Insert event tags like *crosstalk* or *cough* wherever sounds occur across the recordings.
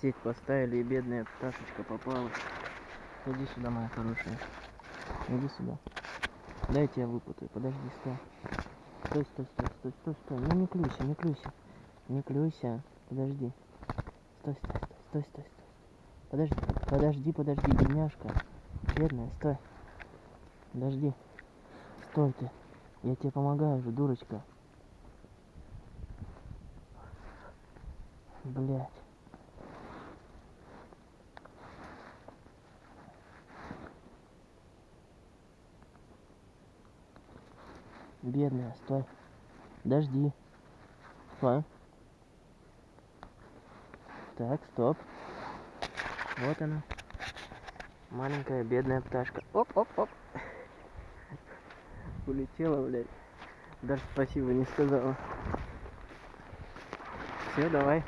Сеть поставили, и бедная пташечка попала. Иди сюда, моя хорошая. Иди сюда. Дайте я выпутаю. Подожди, стой. Стой, стой, стой, стой, стой, стой. Ну не клюйся, не клюйся. Не клюйся. Подожди. Стой, стой, стой, стой, стой, стой. Подожди, подожди, подожди, бедняжка. Бедная, стой. Подожди. Стой ты. Я тебе помогаю же, дурочка. Блять. Бедная, стой. Подожди. Стой. Так, стоп. Вот она. Маленькая бедная пташка. Оп, оп, оп. *laughs* Улетела, блядь. Даже спасибо не сказала. Все, давай.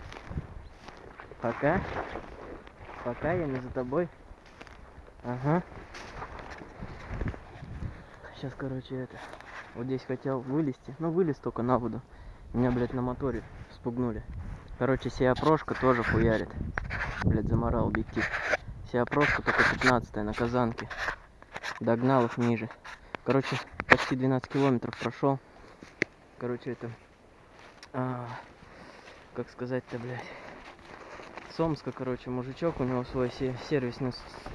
Пока. Пока, я не за тобой. Ага. Сейчас, короче, это... Вот здесь хотел вылезти. Ну, вылез только на воду. Меня, блядь, на моторе спугнули. Короче, сия прошка тоже хуярит. Блядь, заморал объектив. Сия прошка только 15 на казанке. Догнал их ниже. Короче, почти 12 километров прошел. Короче, это... А, как сказать-то, блядь. С Омска, короче, мужичок, у него свой се- сервисный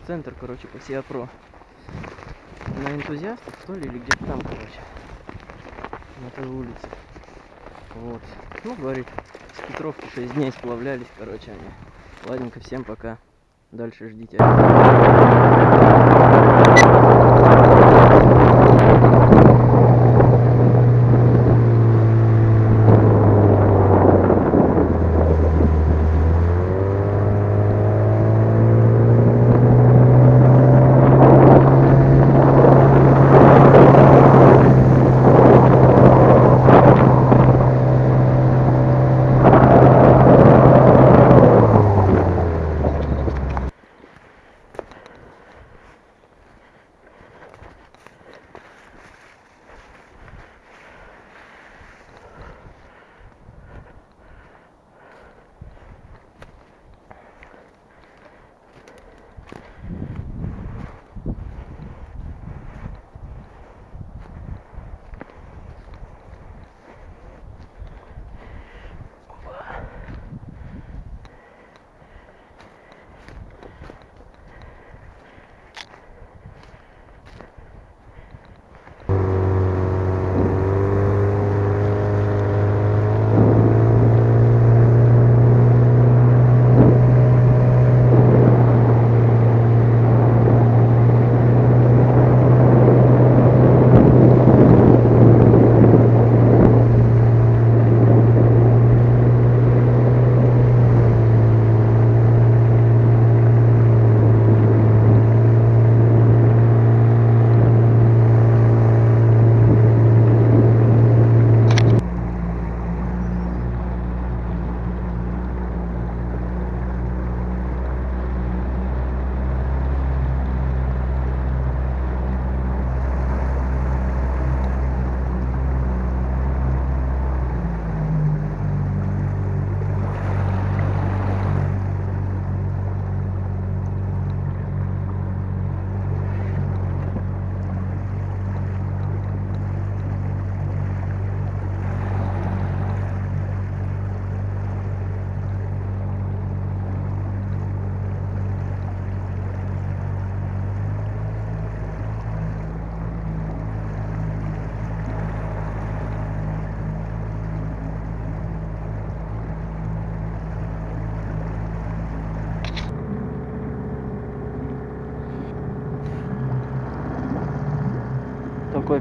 центр, короче, по Сиа Про. На энтузиастов, что ли, или где-то там, короче. На той улице. Вот. Ну, говорит, с Петровки 6 дней сплавлялись, короче, они. Ладненько, всем пока. Дальше ждите.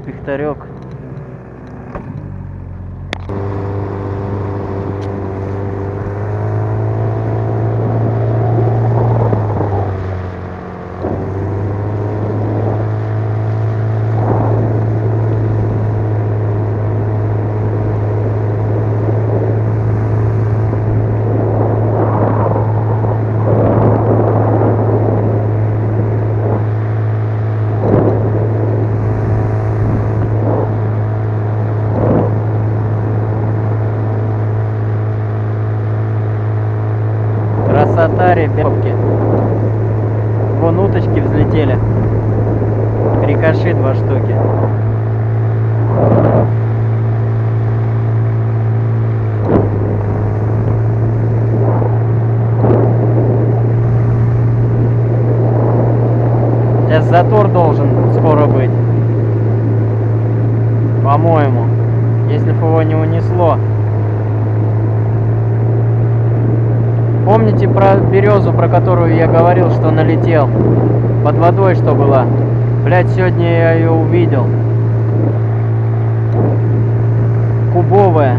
Такой пихтарек. Вон уточки взлетели. Рикоши два штуки. Сейчас затор должен скоро быть. По-моему. Если бы его не унесло. Помните про березу, про которую я говорил, что налетел? Под водой что была? Блять, сегодня я ее увидел. Кубовая.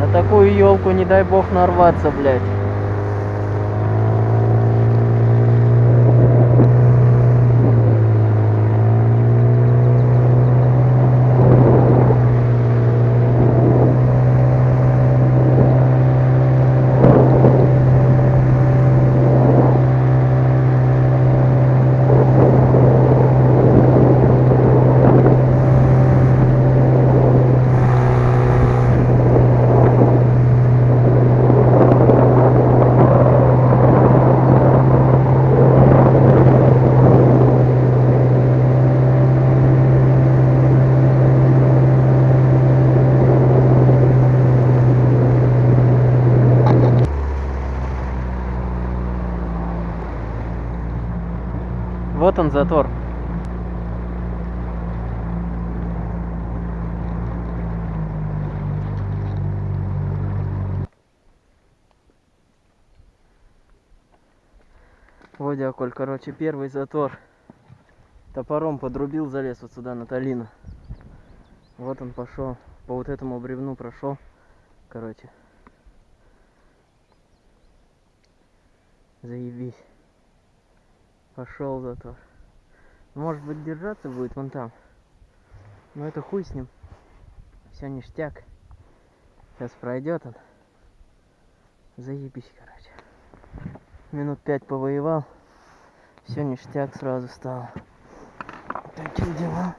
На такую елку не дай бог нарваться, блядь. Вот он затор. Коль, короче, первый затор. Топором подрубил, залез вот сюда на Талину. Вот он пошел. По вот этому бревну прошел. Короче. Заебись. Пошел затор. Может быть держаться будет вон там. Но это хуй с ним. Все ништяк. Сейчас пройдет он. Заебись, короче. Минут пять повоевал. Все ништяк сразу стало. Такие дела.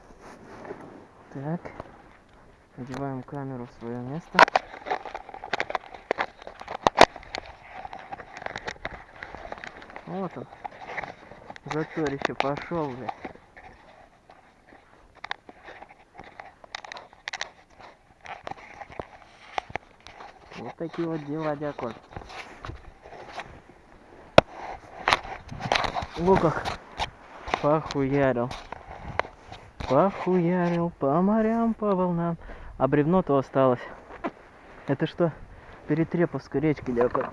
Так. Одеваем камеру в свое место. Вот он. Заторище пошел, бля. Вот такие вот дела, дякон. Луках похуярил. Похуярил по морям, по волнам. А бревно-то осталось. Это что? Перетреповской речки, дякон.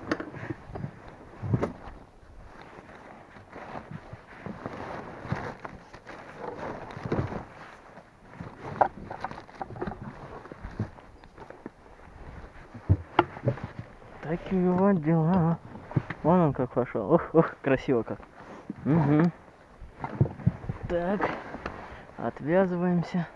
Такие вот дела. Вон он как пошел. Ох, ох, красиво как. Угу. Так, отвязываемся.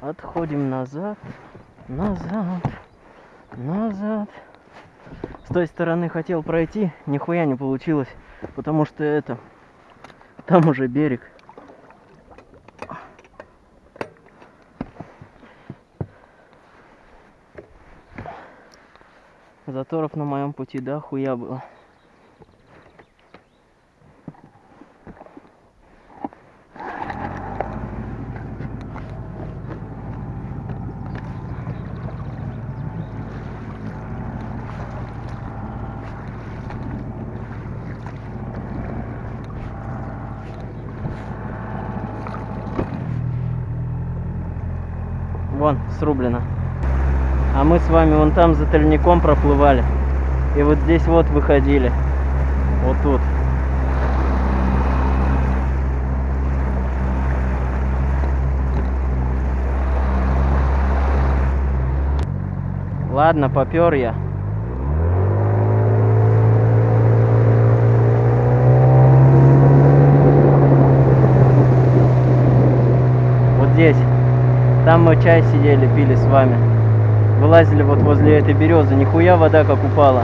Отходим назад, назад, назад. Той стороны хотел пройти, нихуя не получилось, потому что это, там уже берег. Заторов на моем пути, да, хуя было. Вон, срублено. А мы с вами вон там за тальником проплывали. И вот здесь вот выходили. Вот тут. Ладно, попер я. Вот здесь. Там мы чай сидели, пили с вами. Вылазили вот возле этой березы. Нихуя вода как упала.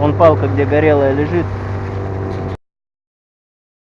Вон палка, где горелая лежит.